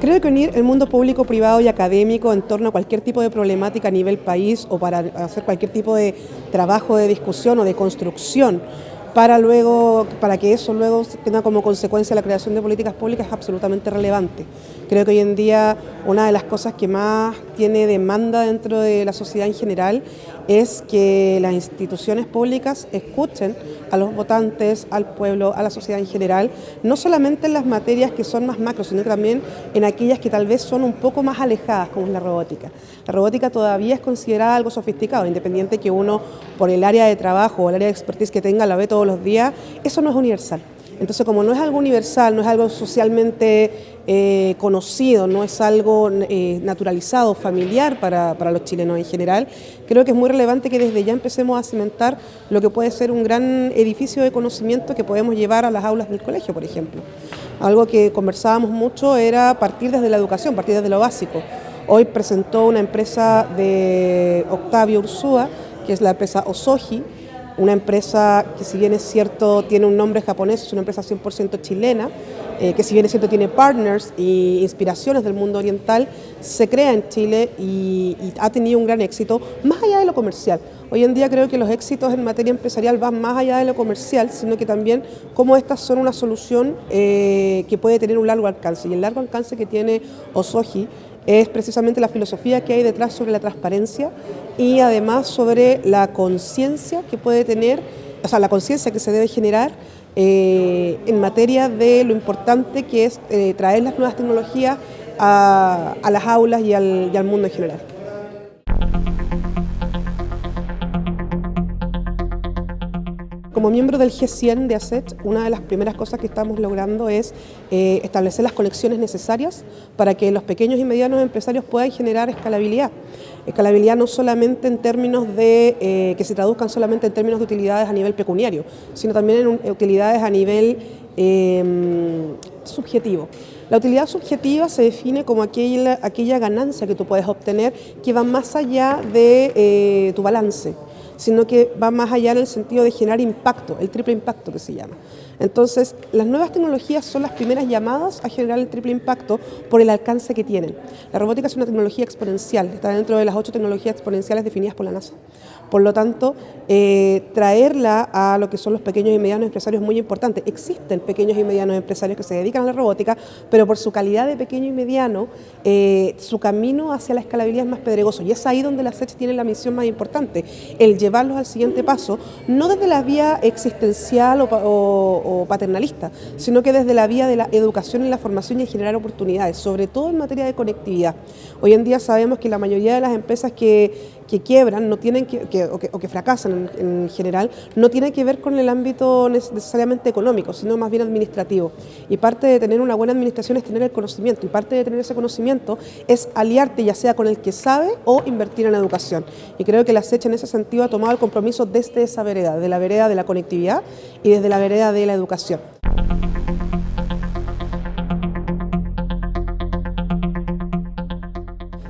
Creo que unir el mundo público, privado y académico en torno a cualquier tipo de problemática a nivel país o para hacer cualquier tipo de trabajo de discusión o de construcción para luego, para que eso luego tenga como consecuencia la creación de políticas públicas es absolutamente relevante. Creo que hoy en día una de las cosas que más tiene demanda dentro de la sociedad en general es que las instituciones públicas escuchen a los votantes, al pueblo, a la sociedad en general, no solamente en las materias que son más macro, sino también en aquellas que tal vez son un poco más alejadas, como es la robótica. La robótica todavía es considerada algo sofisticado, independiente que uno, por el área de trabajo o el área de expertise que tenga, la ve todos los días, eso no es universal. Entonces, como no es algo universal, no es algo socialmente eh, conocido, no es algo eh, naturalizado, familiar para, los chilenos en general, creo que es muy relevante que desde ya empecemos a cimentar lo que puede ser un gran edificio de conocimiento que podemos llevar a las aulas del colegio, por ejemplo. Algo que conversábamos mucho era partir desde la educación, partir desde lo básico. Hoy presentó una empresa de Octavio Ursúa, que es la empresa Osoji, una empresa que si bien es cierto tiene un nombre japonés, es una empresa 100% chilena, eh, que si bien es cierto tiene partners e inspiraciones del mundo oriental, se crea en Chile y, ha tenido un gran éxito, más allá de lo comercial. Hoy en día creo que los éxitos en materia empresarial van más allá de lo comercial, sino que también cómo estas son una solución eh, que puede tener un largo alcance. Y el largo alcance que tiene Osoji es precisamente la filosofía que hay detrás sobre la transparencia y además sobre la conciencia que puede tener, o sea, la conciencia que se debe generar eh, en materia de lo importante que es eh, traer las nuevas tecnologías a, las aulas y al mundo en general. Como miembro del G100 de ASET, una de las primeras cosas que estamos logrando es eh, establecer las conexiones necesarias para que los pequeños y medianos empresarios puedan generar escalabilidad. Escalabilidad no solamente en términos de eh, que se traduzcan solamente en términos de utilidades a nivel pecuniario, sino también en utilidades a nivel em, subjetivo. La utilidad subjetiva se define como aquella, aquella ganancia que tú puedes obtener que va más allá de eh, tu balance sino que va más allá en el sentido de generar impacto, el triple impacto que se llama. Entonces, las nuevas tecnologías son las primeras llamadas a generar el triple impacto por el alcance que tienen. La robótica es una tecnología exponencial, está dentro de las ocho tecnologías exponenciales definidas por la NASA. Por lo tanto, eh, traerla a lo que son los pequeños y medianos empresarios es muy importante. Existen pequeños y medianos empresarios que se dedican a la robótica, pero por su calidad de pequeño y mediano, eh, su camino hacia la escalabilidad es más pedregoso. Y es ahí donde la SECH tiene la misión más importante, el llevarlos al siguiente paso, no desde la vía existencial o paternalista, sino que desde la vía de la educación y la formación y generar oportunidades, sobre todo en materia de conectividad. Hoy en día sabemos que la mayoría de las empresas que, quiebran no tienen que, o, que, fracasan en, general no tienen que ver con el ámbito necesariamente económico, sino más bien administrativo. Y parte de tener una buena administración es tener el conocimiento, y parte de tener ese conocimiento es aliarte ya sea con el que sabe o invertir en educación. Y creo que la SECH en ese sentido ha tomado el compromiso desde esa vereda, de la vereda de la conectividad y desde la vereda de la educación.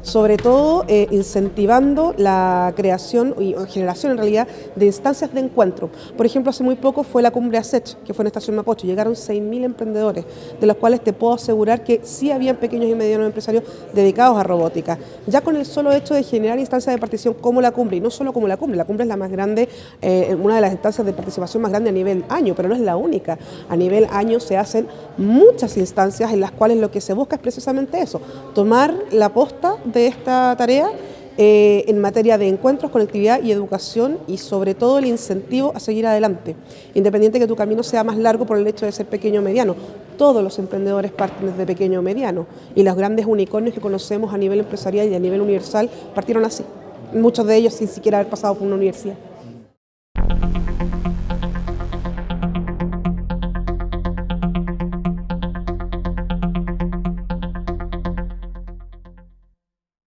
Sobre todo eh, incentivando la creación y generación en realidad de instancias de encuentro. Por ejemplo, hace muy poco fue la cumbre ASET, que fue en Estación Mapocho, llegaron 6.000 emprendedores, de los cuales te puedo asegurar que sí habían pequeños y medianos empresarios dedicados a robótica. Ya con el solo hecho de generar instancias de participación como la cumbre, y no solo como la cumbre, la cumbre es la más grande, eh, una de las instancias de participación más grande a nivel año, pero no es la única. A nivel año se hacen muchas instancias en las cuales lo que se busca es precisamente eso, tomar la posta de esta tarea eh, en materia de encuentros, conectividad y educación y sobre todo el incentivo a seguir adelante, independiente que tu camino sea más largo por el hecho de ser pequeño o mediano. Todos los emprendedores parten desde pequeño o mediano y los grandes unicornios que conocemos a nivel empresarial y a nivel universal partieron así, muchos de ellos sin siquiera haber pasado por una universidad.